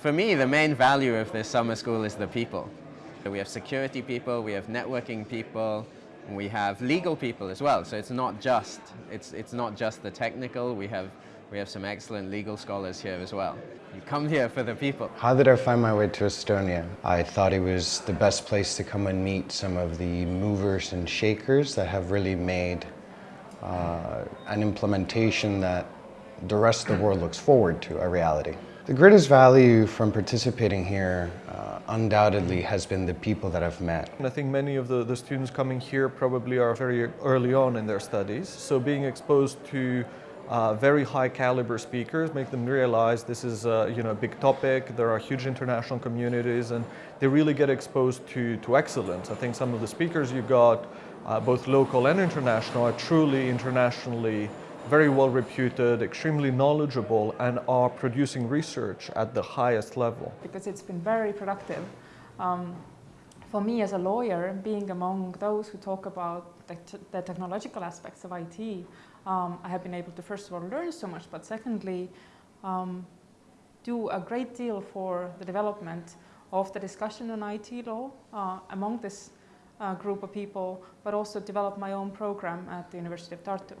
For me, the main value of this summer school is the people. So We have security people, we have networking people, we have legal people as well. So it's not just it's it's not just the technical. We have we have some excellent legal scholars here as well. You come here for the people. How did I find my way to Estonia? I thought it was the best place to come and meet some of the movers and shakers that have really made uh, an implementation that the rest of the world looks forward to, a reality. The greatest value from participating here uh, undoubtedly has been the people that I've met. And I think many of the, the students coming here probably are very early on in their studies, so being exposed to uh, very high caliber speakers make them realize this is a, you know, a big topic, there are huge international communities and they really get exposed to, to excellence. I think some of the speakers you got, uh, both local and international, are truly internationally very well reputed, extremely knowledgeable, and are producing research at the highest level. Because it's been very productive. Um, for me as a lawyer, being among those who talk about the, the technological aspects of IT, um, I have been able to first of all learn so much, but secondly, um, do a great deal for the development of the discussion on IT law uh, among this uh, group of people, but also develop my own program at the University of Tartu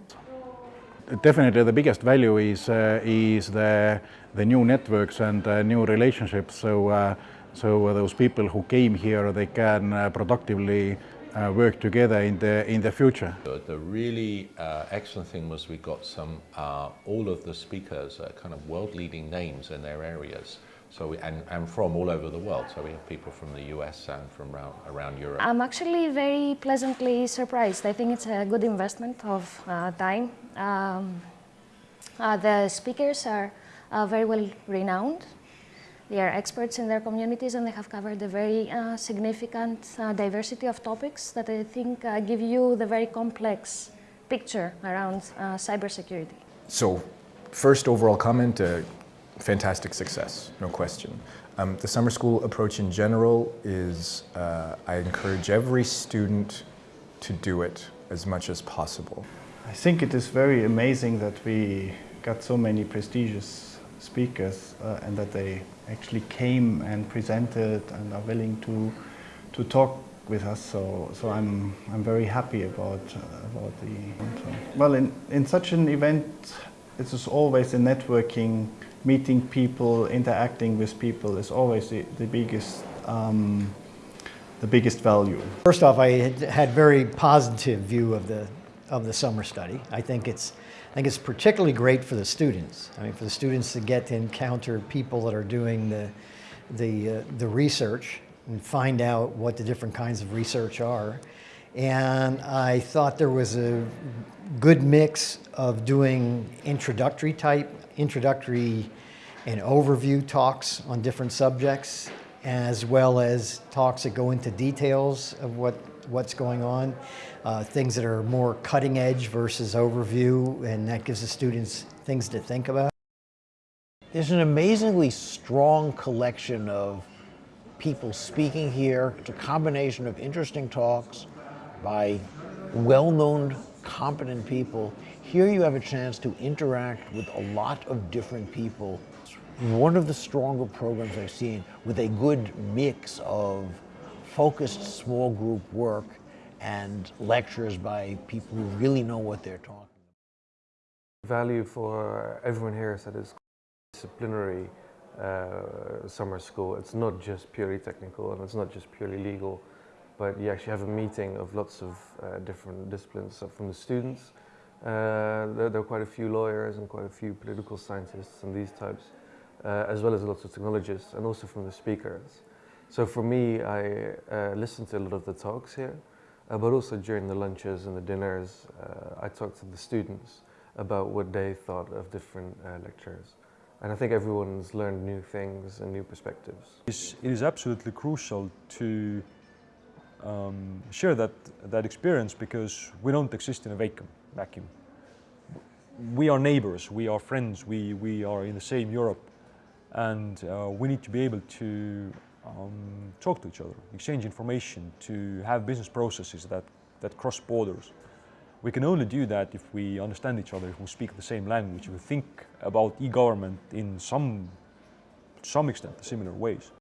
definitely the biggest value is uh, is the the new networks and uh, new relationships. So uh, so those people who came here, they can uh, productively uh, work together in the in the future. The really uh, excellent thing was we got some all of the speakers kind of world leading names in their areas. So we, and, and from all over the world. So we have people from the US and from around, around Europe. I'm actually very pleasantly surprised. I think it's a good investment of uh, time. Um, uh, the speakers are uh, very well renowned. They are experts in their communities and they have covered a very uh, significant uh, diversity of topics that I think uh, give you the very complex picture around cybersecurity. So first overall comment, fantastic success, no question. Um, the summer school approach in general is, uh, I encourage every student to do it as much as possible. I think it is very amazing that we got so many prestigious speakers uh, and that they actually came and presented and are willing to, to talk with us. So, so I'm, I'm very happy about, uh, about the, well, in, in such an event, it is always a networking meeting people, interacting with people is always the, the biggest um, the biggest value. First off, I had, had very positive view of the of the summer study. I think it's I think it's particularly great for the students. I mean, for the students to get to encounter people that are doing the the uh, the research and find out what the different kinds of research are. And I thought there was a good mix of doing introductory type introductory and overview talks on different subjects, as well as talks that go into details of what, what's going on, uh, things that are more cutting edge versus overview, and that gives the students things to think about. There's an amazingly strong collection of people speaking here. It's a combination of interesting talks by well-known, competent people here you have a chance to interact with a lot of different people. One of the stronger programs I've seen with a good mix of focused small group work and lectures by people who really know what they're talking about. Value for everyone here is that it's disciplinary uh, summer school. It's not just purely technical and it's not just purely legal, but you actually have a meeting of lots of uh, different disciplines from the students uh, there, there, are quite a few lawyers and quite a few political scientists and these types, uh, as well as lots of technologists and also from the speakers. So for me, I uh, listened to a lot of the talks here, uh, but also during the lunches and the dinners, I talked to the students about what they thought of different lectures. And I think everyone's learned new things and new perspectives. It is absolutely crucial to um, share that, that experience because we don't exist in a vacuum vacuum. We are neighbors, we are friends, we, we are in the same Europe and uh, we need to be able to um, talk to each other, exchange information, to have business processes that, that cross borders. We can only do that if we understand each other, if we speak the same language, if we think about e-government in some some extent similar ways.